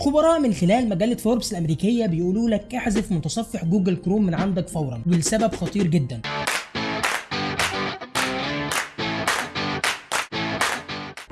خبراء من خلال مجلة فوربس الأمريكية بيقولوا لك احذف متصفح جوجل كروم من عندك فورا والسبب خطير جدا.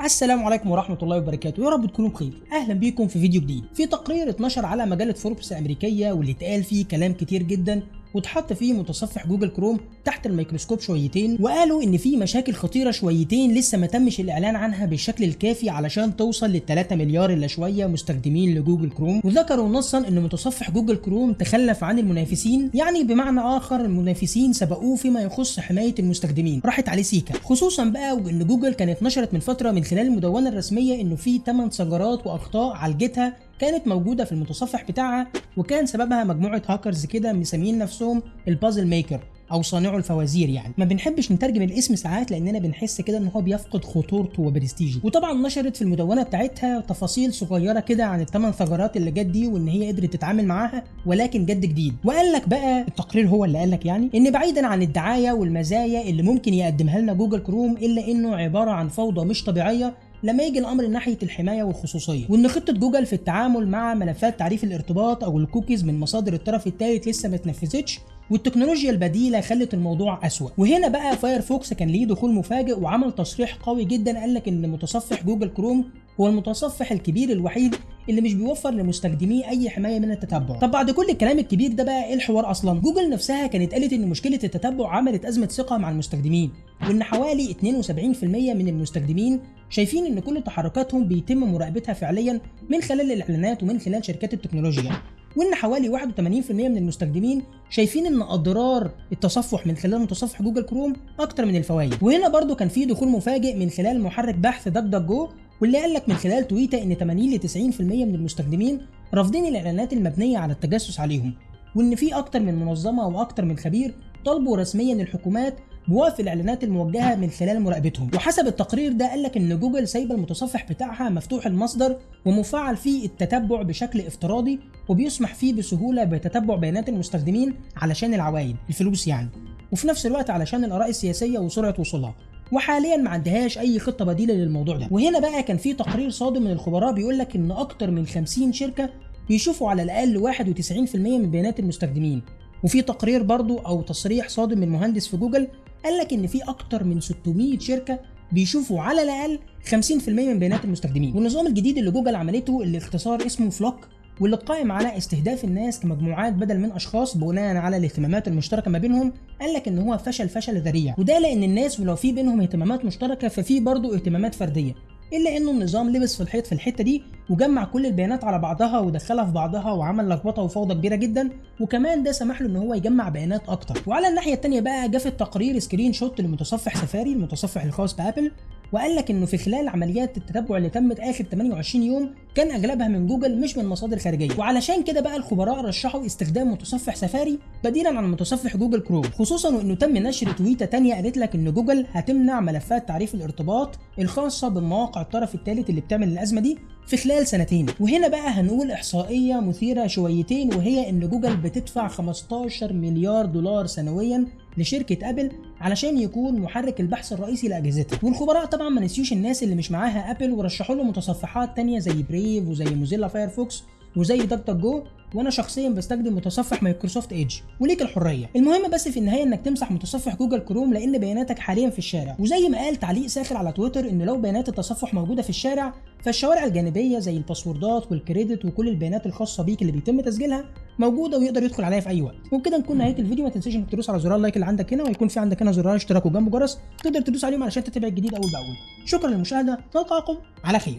السلام عليكم ورحمة الله وبركاته. يا رب تكونوا بخير. أهلا بيكم في فيديو جديد. في تقرير اتنشر على مجلة فوربس الأمريكية واللي اتقال فيه كلام كتير جدا واتحط فيه متصفح جوجل كروم تحت الميكروسكوب شويتين وقالوا إن في مشاكل خطيرة شويتين لسه ما تمش الإعلان عنها بالشكل الكافي علشان توصل لل 3 مليار إلا شوية مستخدمين لجوجل كروم وذكروا نصا إن متصفح جوجل كروم تخلف عن المنافسين يعني بمعنى آخر المنافسين سبقوه فيما يخص حماية المستخدمين راحت عليه سيكا خصوصا بقى وإن جوجل كانت نشرت من فترة من خلال المدونة الرسمية إنه في 8 ثغرات وأخطاء عالجتها كانت موجودة في المتصفح بتاعها وكان سببها مجموعة هاكرز كده مسميين نفسهم ال puzzle maker أو صانعو الفوازير يعني. ما بنحبش نترجم الاسم ساعات لأننا بنحس كده إن هو بيفقد خطورته وبرستيجه. وطبعا نشرت في المدونة بتاعتها تفاصيل صغيرة كده عن الثمان ثغرات اللي جت دي وإن هي قدرت تتعامل معاها ولكن جد جديد. وقال لك بقى التقرير هو اللي قال لك يعني إن بعيدا عن الدعاية والمزايا اللي ممكن يقدمها لنا جوجل كروم إلا إنه عبارة عن فوضى مش طبيعية لما يجي الأمر ناحية الحماية والخصوصية وإن خطة جوجل في التعامل مع ملفات تعريف الارتباط أو الكوكيز من مصادر الطرف الثالث لسه ما اتنفذتش والتكنولوجيا البديلة خلت الموضوع أسوأ. وهنا بقى فايرفوكس كان ليه دخول مفاجئ وعمل تصريح قوي جدا قال لك إن متصفح جوجل كروم هو المتصفح الكبير الوحيد اللي مش بيوفر لمستخدميه أي حماية من التتبع. طب بعد كل الكلام الكبير ده بقى إيه الحوار أصلا؟ جوجل نفسها كانت قالت إن مشكلة التتبع عملت أزمة ثقة مع المستخدمين وإن حوالي 72% من المستخدمين شايفين إن كل تحركاتهم بيتم مراقبتها فعليا من خلال الإعلانات ومن خلال شركات التكنولوجيا. وإن حوالي 81% من المستخدمين شايفين إن أضرار التصفح من خلال متصفح جوجل كروم أكتر من الفوائد. وهنا برضو كان في دخول مفاجئ من خلال محرك بحث DuckDuckGo واللي قال لك من خلال تويتر إن 80 ل 90% من المستخدمين رافضين الإعلانات المبنية على التجسس عليهم وإن في أكتر من منظمة وأكتر من خبير طلبوا رسميا الحكومات بوقف الإعلانات الموجهة من خلال مراقبتهم. وحسب التقرير ده قال لك إن جوجل سايبه المتصفح بتاعها مفتوح المصدر ومفعل فيه التتبع بشكل افتراضي وبيسمح فيه بسهولة بتتبع بيانات المستخدمين علشان العوائد الفلوس يعني. وفي نفس الوقت علشان الآراء السياسية وسرعة وصولها. وحاليا ما عندهاش أي خطة بديلة للموضوع ده. وهنا بقى كان في تقرير صادم من الخبراء بيقول لك إن أكتر من 50 شركة بيشوفوا على الأقل 91% من بيانات المستخدمين. وفي تقرير برضو أو تصريح صادم من مهندس في جوجل قال لك إن في أكتر من 600 شركة بيشوفوا على الأقل 50% من بيانات المستخدمين. والنظام الجديد اللي جوجل عملته اللي اختصار اسمه فلوك واللي قائم على استهداف الناس كمجموعات بدل من أشخاص بناء على الاهتمامات المشتركة ما بينهم قال لك إن هو فشل فشل ذريع. وده لأن الناس ولو في بينهم اهتمامات مشتركة ففي برضه اهتمامات فردية. إلا إنه النظام لبس في الحيط في الحتة دي وجمع كل البيانات على بعضها ودخلها في بعضها وعمل لخبطة وفوضى كبيرة جدا. وكمان ده سمح له إن هو يجمع بيانات أكتر. وعلى الناحية الثانية بقى جه في التقرير screenshot لمتصفح سفاري المتصفح الخاص بأبل. وقال لك إنه في خلال عمليات التتبع اللي تمت آخر 28 يوم كان أغلبها من جوجل مش من مصادر خارجية. وعلشان كده بقى الخبراء رشحوا استخدام متصفح سفاري بديلا عن متصفح جوجل كروم. خصوصا وانه تم نشر تويتة تانية قالت لك إن جوجل هتمنع ملفات تعريف الارتباط الخاصة بمواقع الطرف الثالث اللي بتعمل الأزمة دي في خلال سنتين. وهنا بقى هنقول إحصائية مثيرة شويتين وهي إن جوجل بتدفع 15 مليار دولار سنويا لشركة أبل علشان يكون محرك البحث الرئيسي لأجهزتها. والخبراء طبعا ما نسيوش الناس اللي مش معاها ابل ورشحوا له متصفحات تانية زي Brave وزي Mozilla Firefox وزي DuckDuckGo وأنا شخصيا بستخدم متصفح Microsoft Edge وليك الحرية. المهم بس في النهاية إنك تمسح متصفح جوجل كروم لأن بياناتك حاليا في الشارع. وزي ما قال تعليق ساخر على تويتر إن لو بيانات التصفح موجودة في الشارع فالشوارع الجانبية زي الباسوردات وال credit وكل البيانات الخاصة بيك اللي بيتم تسجيلها موجودة ويقدر يدخل عليها في أي وقت. وبكده نكون نهاية الفيديو. ما تنساش إنك تدوس على زرار ال like اللي عندك هنا ويكون في عندك هنا زرار اشتراك وجنبه جرس تقدر تدوس عليهم علشان تتابع الجديد أول بأول. شكرا للمشاهدة. نلقاكم على خير.